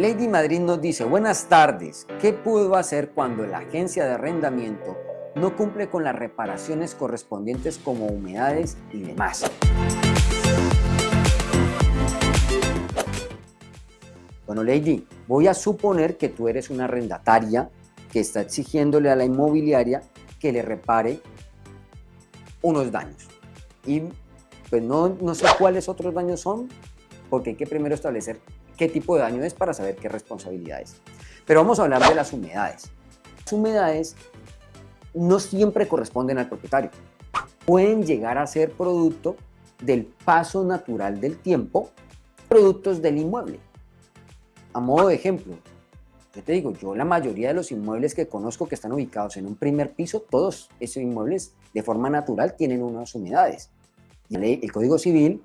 Lady Madrid nos dice, buenas tardes, ¿qué puedo hacer cuando la agencia de arrendamiento no cumple con las reparaciones correspondientes como humedades y demás? Bueno, Lady, voy a suponer que tú eres una arrendataria que está exigiéndole a la inmobiliaria que le repare unos daños. Y pues no, no sé cuáles otros daños son, porque hay que primero establecer qué tipo de daño es para saber qué responsabilidad es. Pero vamos a hablar de las humedades. Las humedades no siempre corresponden al propietario. Pueden llegar a ser producto del paso natural del tiempo, productos del inmueble. A modo de ejemplo, yo te digo, yo la mayoría de los inmuebles que conozco que están ubicados en un primer piso, todos esos inmuebles de forma natural tienen unas humedades. el Código Civil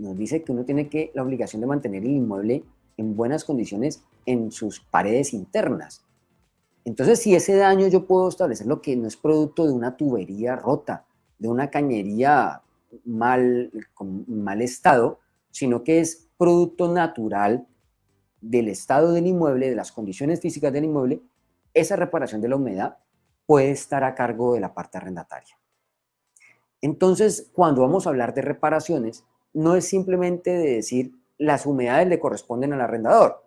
nos dice que uno tiene que, la obligación de mantener el inmueble en buenas condiciones en sus paredes internas. Entonces, si ese daño yo puedo establecer lo que no es producto de una tubería rota, de una cañería mal, con mal estado, sino que es producto natural del estado del inmueble, de las condiciones físicas del inmueble, esa reparación de la humedad puede estar a cargo de la parte arrendataria. Entonces, cuando vamos a hablar de reparaciones, no es simplemente de decir las humedades le corresponden al arrendador.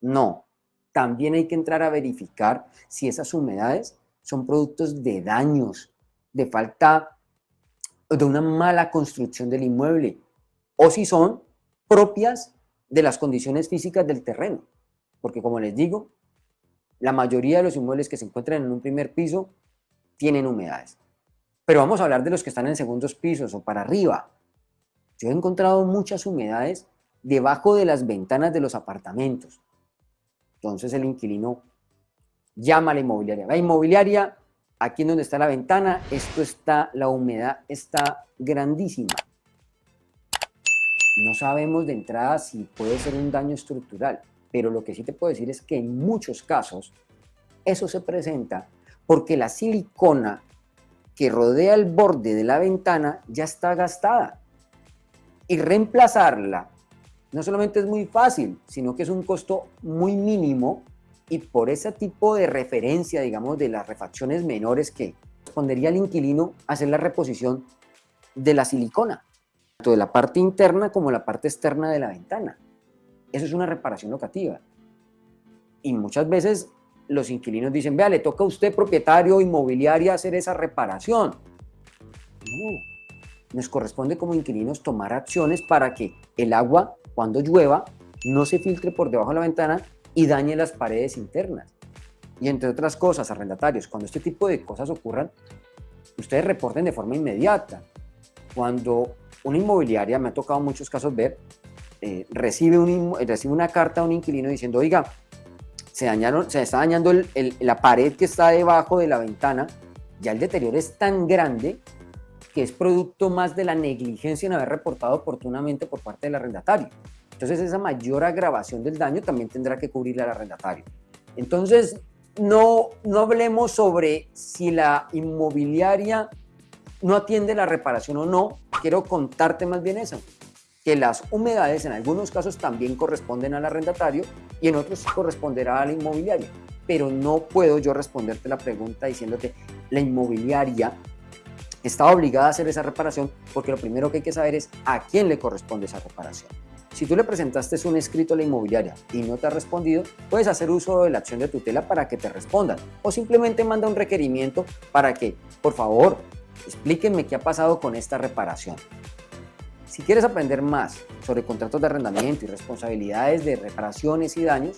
No, también hay que entrar a verificar si esas humedades son productos de daños, de falta, de una mala construcción del inmueble, o si son propias de las condiciones físicas del terreno. Porque como les digo, la mayoría de los inmuebles que se encuentran en un primer piso tienen humedades. Pero vamos a hablar de los que están en segundos pisos o para arriba, yo he encontrado muchas humedades debajo de las ventanas de los apartamentos. Entonces el inquilino llama a la inmobiliaria. La inmobiliaria, aquí en donde está la ventana, esto está, la humedad está grandísima. No sabemos de entrada si puede ser un daño estructural, pero lo que sí te puedo decir es que en muchos casos eso se presenta porque la silicona que rodea el borde de la ventana ya está gastada y reemplazarla no solamente es muy fácil, sino que es un costo muy mínimo y por ese tipo de referencia, digamos, de las refacciones menores que respondería al inquilino hacer la reposición de la silicona, tanto de la parte interna como la parte externa de la ventana. Eso es una reparación locativa. Y muchas veces los inquilinos dicen, vea, le toca a usted, propietario inmobiliario, hacer esa reparación. No, nos corresponde como inquilinos tomar acciones para que el agua, cuando llueva, no se filtre por debajo de la ventana y dañe las paredes internas. Y entre otras cosas, arrendatarios, cuando este tipo de cosas ocurran, ustedes reporten de forma inmediata. Cuando una inmobiliaria, me ha tocado muchos casos ver, eh, recibe, un, recibe una carta a un inquilino diciendo, oiga, se, dañaron, se está dañando la pared que está debajo de la ventana, ya el deterioro es tan grande que es producto más de la negligencia en haber reportado oportunamente por parte del arrendatario. Entonces esa mayor agravación del daño también tendrá que cubrirle al arrendatario. Entonces no, no hablemos sobre si la inmobiliaria no atiende la reparación o no, quiero contarte más bien eso, que las humedades en algunos casos también corresponden al arrendatario y en otros corresponderá a la inmobiliaria. Pero no puedo yo responderte la pregunta diciéndote la inmobiliaria está obligada a hacer esa reparación porque lo primero que hay que saber es a quién le corresponde esa reparación. Si tú le presentaste un escrito a la inmobiliaria y no te ha respondido, puedes hacer uso de la acción de tutela para que te respondan o simplemente manda un requerimiento para que, por favor, explíquenme qué ha pasado con esta reparación. Si quieres aprender más sobre contratos de arrendamiento y responsabilidades de reparaciones y daños,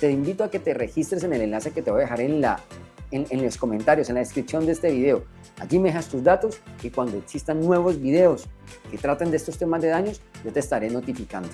te invito a que te registres en el enlace que te voy a dejar en la en, los comentarios, en la descripción de este video. Allí me dejas tus datos y cuando existan nuevos videos que traten de estos temas de daños, yo te estaré notificando.